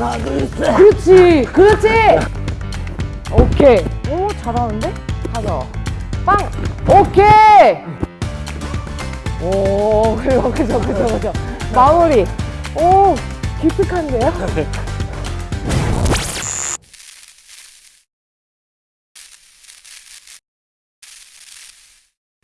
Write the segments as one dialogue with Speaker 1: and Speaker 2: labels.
Speaker 1: 둘셋
Speaker 2: 그렇지 그렇지. 오케이. 오 잘하는데? 가자. 빵. 오케이. 오 그죠 그죠 그죠 그죠 마무리. 오 기특한데요?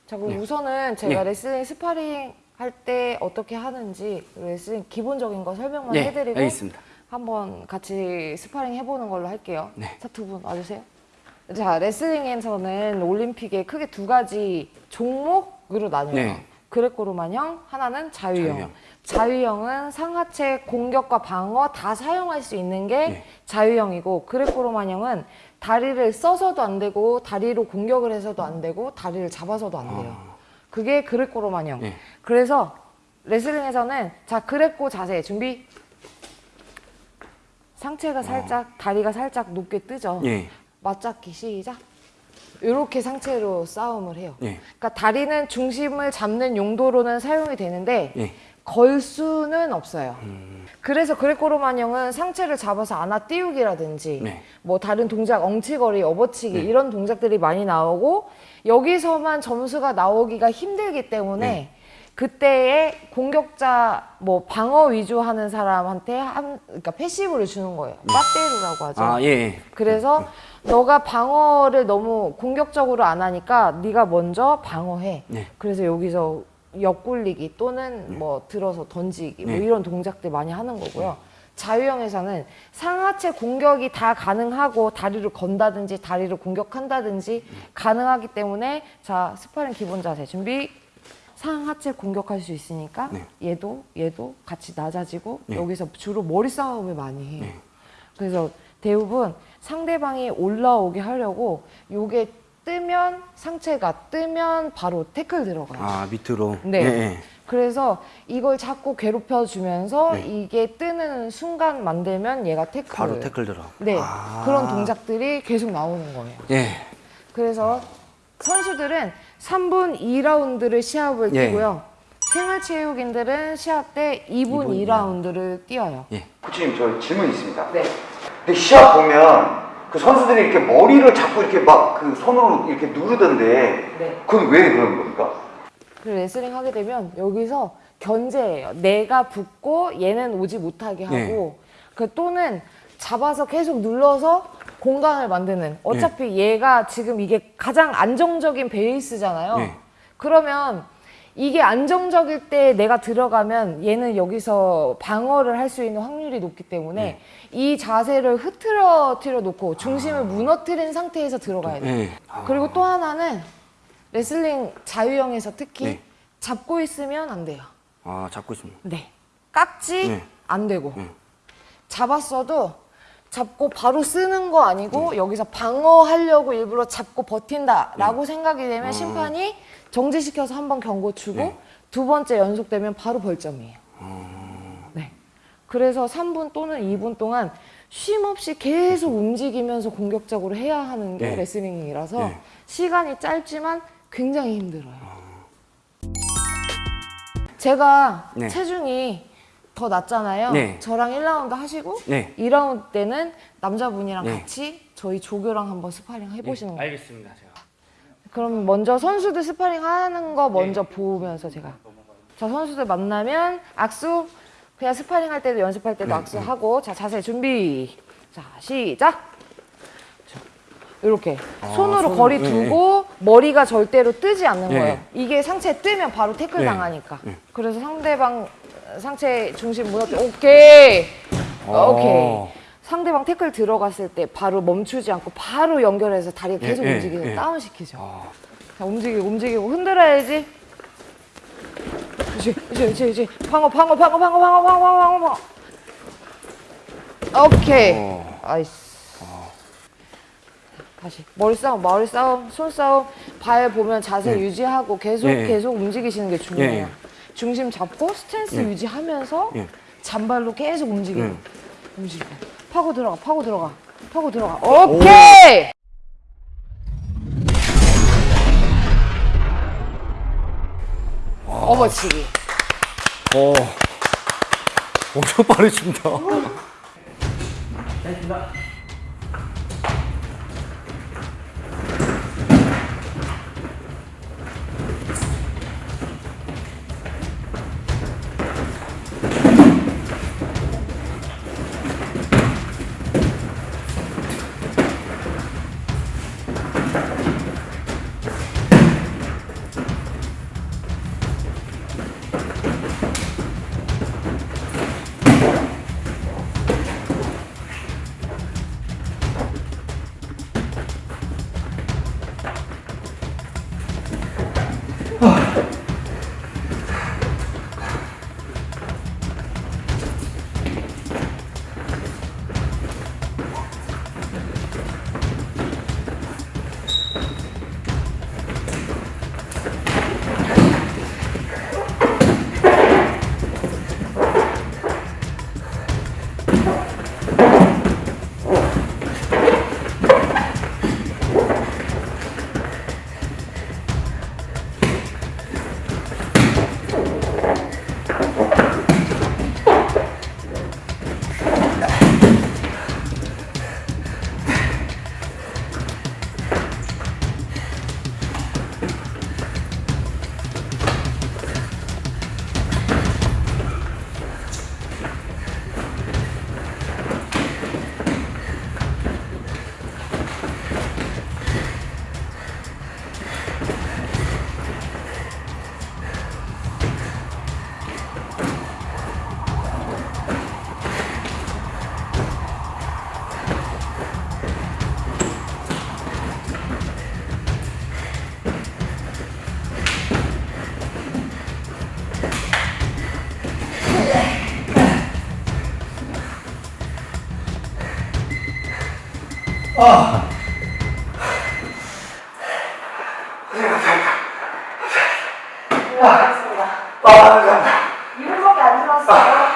Speaker 2: 자 그럼 우선은 제가
Speaker 1: 네.
Speaker 2: 레슬링 스파링 할 때 어떻게 하는지 레슬링 기본적인 거 설명만
Speaker 1: 네
Speaker 2: 해드리고
Speaker 1: 알겠습니다
Speaker 2: 한번 같이 스파링 해보는 걸로 할게요.
Speaker 1: 네.
Speaker 2: 자, 두분 와주세요. 자, 레슬링에서는 올림픽에 크게 두 가지 종목으로 나뉘어요.
Speaker 1: 네.
Speaker 2: 그레코로만형, 하나는 자유형.
Speaker 1: 자유형.
Speaker 2: 자유형은 상하체 공격과 방어 다 사용할 수 있는 게
Speaker 1: 네.
Speaker 2: 자유형이고 그레코로만형은 다리를 써서도 안 되고 다리로 공격을 해서도 안 되고 다리를 잡아서도 안 돼요. 그게 그레코로만형.
Speaker 1: 네.
Speaker 2: 그래서 레슬링에서는 자 그레코 자세 준비. 상체가 살짝 다리가 살짝 높게 뜨죠.
Speaker 1: 예.
Speaker 2: 맞잡기 시작. 이렇게 상체로 싸움을 해요.
Speaker 1: 예.
Speaker 2: 그러니까 다리는 중심을 잡는 용도로는 사용이 되는데
Speaker 1: 예.
Speaker 2: 걸 수는 없어요. 그래서 그레코로만형은 상체를 잡아서 안아 띄우기라든지
Speaker 1: 네.
Speaker 2: 뭐 다른 동작 엉치거리, 업어치기
Speaker 1: 네.
Speaker 2: 이런 동작들이 많이 나오고 여기서만 점수가 나오기가 힘들기 때문에
Speaker 1: 네.
Speaker 2: 그때의 공격자 뭐 방어 위주 하는 사람한테 한 그러니까 패시브를 주는 거예요. 빠떼루라고 하죠.
Speaker 1: 아 예.
Speaker 2: 그래서 너가 방어를 너무 공격적으로 안 하니까 네가 먼저 방어해.
Speaker 1: 네.
Speaker 2: 그래서 여기서 옆굴리기 또는 뭐 들어서 던지기 뭐
Speaker 1: 네.
Speaker 2: 이런 동작들 많이 하는 거고요. 자유형에서는 상하체 공격이 다 가능하고 다리를 건다든지 다리를 공격한다든지 가능하기 때문에 자 스파링 기본 자세 준비 상하체 공격할 수 있으니까
Speaker 1: 네.
Speaker 2: 얘도 얘도 같이 낮아지고
Speaker 1: 네.
Speaker 2: 여기서 주로 머리 싸움을 많이 해요.
Speaker 1: 네.
Speaker 2: 그래서 대부분 상대방이 올라오게 하려고 요게 뜨면 상체가 뜨면 바로 태클 들어가요.
Speaker 1: 아 밑으로.
Speaker 2: 네.
Speaker 1: 예, 예.
Speaker 2: 그래서 이걸 자꾸 괴롭혀 주면서
Speaker 1: 네.
Speaker 2: 이게 뜨는 순간 만들면 얘가 태클.
Speaker 1: 바로 태클 들어.
Speaker 2: 네.
Speaker 1: 아.
Speaker 2: 그런 동작들이 계속 나오는 거예요.
Speaker 1: 예.
Speaker 2: 그래서 선수들은 3분 2라운드를 시합을
Speaker 1: 예.
Speaker 2: 뛰고요. 생활체육인들은 시합 때 2분
Speaker 1: 2분
Speaker 2: 2라운드를 뛰어요.
Speaker 1: 예.
Speaker 3: 코치님 저 질문 있습니다.
Speaker 2: 네.
Speaker 3: 근데 시합 보면 그 선수들이 이렇게 머리를 자꾸 이렇게 막 그 손으로 이렇게 누르던데
Speaker 2: 네.
Speaker 3: 그건 왜 그런 겁니까?
Speaker 2: 그 레슬링 하게 되면 여기서 견제예요. 내가 붙고 얘는 오지 못하게 하고
Speaker 1: 네.
Speaker 2: 그 또는 잡아서 계속 눌러서 공간을 만드는 어차피 얘가 지금 이게 가장 안정적인 베이스잖아요.
Speaker 1: 네.
Speaker 2: 그러면 이게 안정적일 때 내가 들어가면 얘는 여기서 방어를 할 수 있는 확률이 높기 때문에
Speaker 1: 네.
Speaker 2: 이 자세를 흐트러뜨려 놓고 중심을 무너뜨린 상태에서 들어가야 돼요.
Speaker 1: 예. 아.
Speaker 2: 그리고 또 하나는 레슬링 자유형에서 특히
Speaker 1: 네.
Speaker 2: 잡고 있으면 안 돼요.
Speaker 1: 아 잡고 있습니다.
Speaker 2: 네. 깍지
Speaker 1: 네.
Speaker 2: 안 되고
Speaker 1: 네.
Speaker 2: 잡았어도 잡고 바로 쓰는 거 아니고 여기서 방어하려고 일부러 잡고 버틴다라고 생각이 되면 심판이 정지시켜서 한 번 경고 주고
Speaker 1: 네.
Speaker 2: 두 번째 연속되면 바로 벌점이에요. 네. 그래서 3분 또는 2분 동안 쉼 없이 계속 움직이면서 공격적으로 해야 하는 게
Speaker 1: 네.
Speaker 2: 레슬링이라서
Speaker 1: 네.
Speaker 2: 시간이 짧지만 굉장히 힘들어요. 제가
Speaker 1: 네.
Speaker 2: 체중이 더 낮잖아요.
Speaker 1: 네.
Speaker 2: 저랑 1라운드 하시고
Speaker 1: 네.
Speaker 2: 2라운드 때는 남자분이랑
Speaker 1: 네.
Speaker 2: 같이 저희 조교랑 한번 스파링 해보시는 거예요.
Speaker 1: 알겠습니다. 제가.
Speaker 2: 그럼 먼저 선수들 스파링 하는 거 먼저 보면서 제가 자 선수들 만나면 악수 그냥 스파링 할 때도 연습할 때도 악수하고 자 자세 준비 자 시작 자, 이렇게 손으로
Speaker 1: 손,
Speaker 2: 거리
Speaker 1: 네,
Speaker 2: 두고 머리가 절대로 뜨지 않는
Speaker 1: 네.
Speaker 2: 거예요 이게 상체 뜨면 바로 태클
Speaker 1: 네.
Speaker 2: 당하니까
Speaker 1: 네.
Speaker 2: 그래서 상대방 상체 중심 무너뜨 오케이
Speaker 1: 어.
Speaker 2: 오케이 상대방 태클 들어갔을 때 바로 멈추지 않고 바로 연결해서 다리가
Speaker 1: 예,
Speaker 2: 계속
Speaker 1: 예,
Speaker 2: 움직이서
Speaker 1: 예.
Speaker 2: 다운 시키죠
Speaker 1: 아.
Speaker 2: 자, 움직이고 움직이고 흔들어야지. 그렇지, 그렇지, 그렇지. 방어, 방어, 방어, 방어, 방어, 방어, 방어, 방어. 오케이.
Speaker 1: 어.
Speaker 2: 아이스. 다시 머리 싸움, 머리 싸움, 손 싸움, 발 보면 자세
Speaker 1: 네.
Speaker 2: 유지하고 계속
Speaker 1: 예, 예.
Speaker 2: 계속 움직이시는 게 중요해요. 중심 잡고 스탠스
Speaker 1: 예.
Speaker 2: 유지하면서
Speaker 1: 예.
Speaker 2: 잔발로 계속 움직여요.
Speaker 1: 예.
Speaker 2: 움직여. 파고 들어가, 파고 들어가, 파고 들어가. 오케이. 어머치기.
Speaker 1: 어. 엄청 빠르십니다.
Speaker 3: 아, 감사합니다.
Speaker 2: 2분밖에 안 지났어요.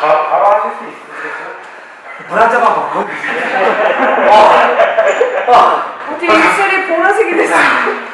Speaker 3: 바, 바로 하실 수 있으세요? 물한 잔만 먹고
Speaker 2: 어떻게 입술이 보라색이 됐어요?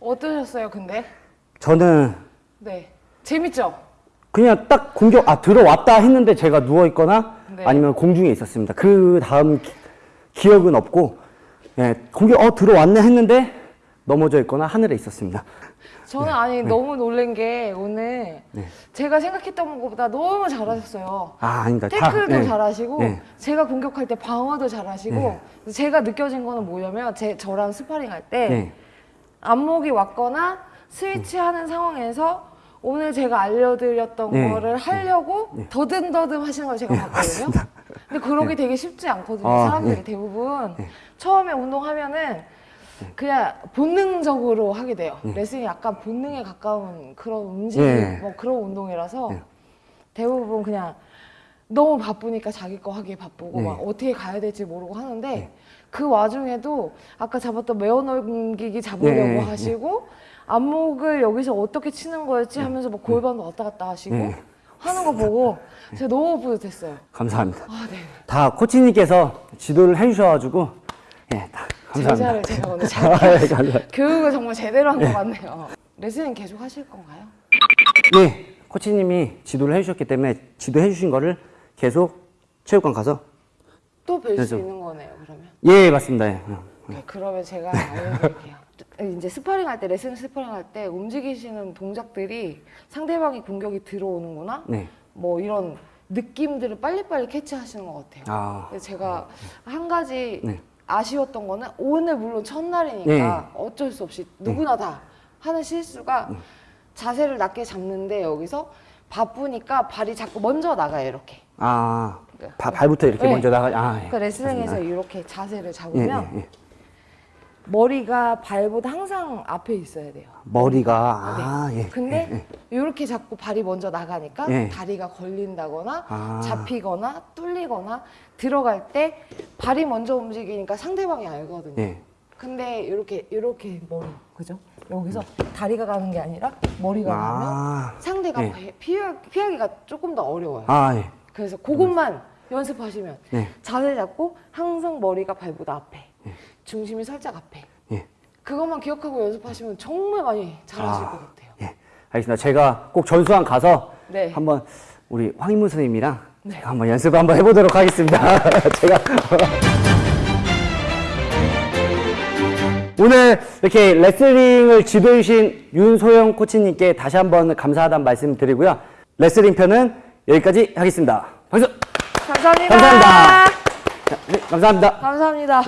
Speaker 2: 어떠셨어요, 근데?
Speaker 1: 저는
Speaker 2: 네. 재밌죠?
Speaker 1: 그냥 딱 공격 아 들어왔다 했는데 제가 누워 있거나
Speaker 2: 네.
Speaker 1: 아니면 공중에 있었습니다. 그 다음 기, 억은 없고 예, 공격 어 들어왔네 했는데 넘어져 있거나 하늘에 있었습니다.
Speaker 2: 저는 아니 너무 놀란 게 오늘
Speaker 1: 네.
Speaker 2: 제가 생각했던 것보다 너무 잘하셨어요.
Speaker 1: 아 아닙니다. 다,
Speaker 2: 태클도
Speaker 1: 예.
Speaker 2: 잘하시고
Speaker 1: 예.
Speaker 2: 제가 공격할 때 방어도 잘하시고
Speaker 1: 네.
Speaker 2: 제가 느껴진 거는 뭐냐면 제 저랑 스파링 할때
Speaker 1: 네.
Speaker 2: 안목이 왔거나 스위치하는 상황에서 오늘 제가 알려드렸던
Speaker 1: 네.
Speaker 2: 거를 하려고 더듬더듬 하시는 걸 제가 봤거든요. 근데 그러기 되게 쉽지 않거든요.
Speaker 1: 아,
Speaker 2: 사람들이
Speaker 1: 네.
Speaker 2: 대부분 처음에 운동하면은 그냥 본능적으로 하게 돼요. 레슨이 약간 본능에 가까운 그런 움직임,
Speaker 1: 네.
Speaker 2: 뭐 그런 운동이라서
Speaker 1: 네.
Speaker 2: 대부분 그냥 너무 바쁘니까 자기 거 하기에 바쁘고
Speaker 1: 네.
Speaker 2: 막 어떻게 가야 될지 모르고 하는데 그 와중에도 아까 잡았던 메어 넘기기 잡으려고
Speaker 1: 네,
Speaker 2: 하시고 안목을 여기서 어떻게 치는 거였지 하면서 막 골반도 왔다 갔다 하시고
Speaker 1: 네.
Speaker 2: 하는 거 보고 제가 너무 뿌듯했어요.
Speaker 1: 감사합니다.
Speaker 2: 아, 네.
Speaker 1: 다 코치님께서 지도를 해주셔가지고 예, 다 감사합니다.
Speaker 2: 제자를 제가 오늘 잘
Speaker 1: 아, 예.
Speaker 2: 교육을 정말 제대로 한 것 같네요. 레슨은 계속 하실 건가요?
Speaker 1: 예, 코치님이 지도를 해주셨기 때문에 지도해 주신 거를 계속 체육관 가서
Speaker 2: 또 뵐 수 있는 거네요, 그러면.
Speaker 1: 예 맞습니다. 예.
Speaker 2: 네, 그러면 제가 알려드릴게요. 이제 스파링 할 때, 레슨 스파링 할 때 움직이시는 동작들이 상대방이 공격이 들어오는구나?
Speaker 1: 네.
Speaker 2: 뭐 이런 느낌들을 빨리빨리 캐치하시는 것 같아요.
Speaker 1: 아,
Speaker 2: 제가 한 가지
Speaker 1: 네.
Speaker 2: 아쉬웠던 거는 오늘 물론 첫날이니까 어쩔 수 없이 누구나 다 하는 실수가 자세를 낮게 잡는데 여기서 바쁘니까 발이 자꾸 먼저 나가요, 이렇게.
Speaker 1: 아 바- 발부터 이렇게
Speaker 2: 네.
Speaker 1: 먼저 나가. 아, 예.
Speaker 2: 그러니까 레슬링에서. 이렇게 자세를
Speaker 1: 예,
Speaker 2: 잡으면
Speaker 1: 예, 예.
Speaker 2: 머리가 발보다 항상 앞에 있어야 돼요.
Speaker 1: 머리가 아 예.
Speaker 2: 근데 이렇게 자꾸 발이 먼저 나가니까
Speaker 1: 예.
Speaker 2: 다리가 걸린다거나
Speaker 1: 아.
Speaker 2: 잡히거나 뚫리거나 들어갈 때 발이 먼저 움직이니까 상대방이 알거든요.
Speaker 1: 예.
Speaker 2: 근데 이렇게 이렇게 머리 그죠? 여기서 다리가 가는 게 아니라 머리가 가면
Speaker 1: 아,
Speaker 2: 상대가
Speaker 1: 예.
Speaker 2: 피- 피하, 피하기가 조금 더 어려워요.
Speaker 1: 아 예.
Speaker 2: 그래서 그것만 연습하시면
Speaker 1: 예.
Speaker 2: 자세 잡고 항상 머리가 발보다 앞에 중심이 살짝 앞에
Speaker 1: 예.
Speaker 2: 그것만 기억하고 연습하시면 정말 많이 잘하실
Speaker 1: 아.
Speaker 2: 것 같아요.
Speaker 1: 예. 알겠습니다. 제가 꼭 전수한 가서
Speaker 2: 네.
Speaker 1: 한번 우리 황인무 선생님이랑 제가 한번 연습 한번 해보도록 하겠습니다. 제가 오늘 이렇게 레슬링을 지도해주신 윤소영 코치님께 다시 한번 감사하다는 말씀 드리고요. 레슬링 편은 여기까지 하겠습니다. 박수!
Speaker 2: 감사합니다.
Speaker 1: 감사합니다. 자, 네, 감사합니다.
Speaker 2: 감사합니다.